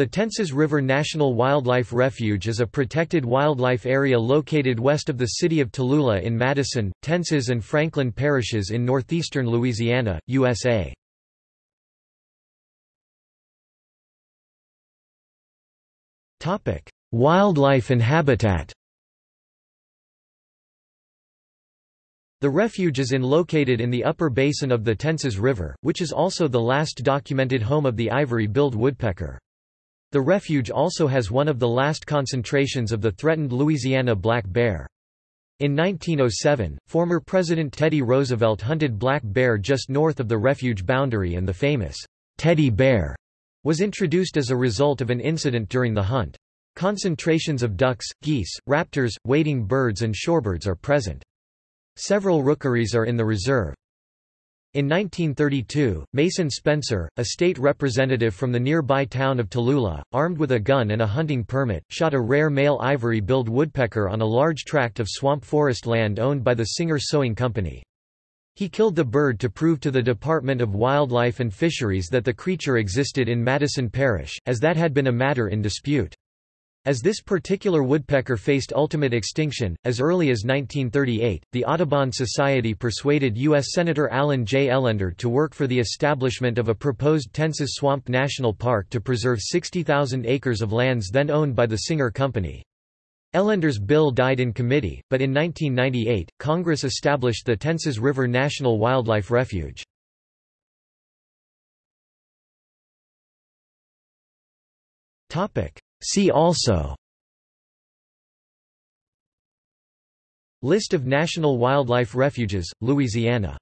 The Tensas River National Wildlife Refuge is a protected wildlife area located west of the city of Tallulah in Madison, Tensas and Franklin parishes in northeastern Louisiana, USA. Wildlife and habitat The refuge is in located in the upper basin of the Tensas River, which is also the last documented home of the ivory-billed woodpecker. The refuge also has one of the last concentrations of the threatened Louisiana black bear. In 1907, former President Teddy Roosevelt hunted black bear just north of the refuge boundary and the famous teddy bear was introduced as a result of an incident during the hunt. Concentrations of ducks, geese, raptors, wading birds and shorebirds are present. Several rookeries are in the reserve. In 1932, Mason Spencer, a state representative from the nearby town of Tallulah, armed with a gun and a hunting permit, shot a rare male ivory-billed woodpecker on a large tract of swamp forest land owned by the Singer Sewing Company. He killed the bird to prove to the Department of Wildlife and Fisheries that the creature existed in Madison Parish, as that had been a matter in dispute. As this particular woodpecker faced ultimate extinction, as early as 1938, the Audubon Society persuaded U.S. Senator Allen J. Ellender to work for the establishment of a proposed Tensas Swamp National Park to preserve 60,000 acres of lands then owned by the Singer Company. Ellender's bill died in committee, but in 1998, Congress established the Tensas River National Wildlife Refuge. Topic See also. List of national wildlife refuges, Louisiana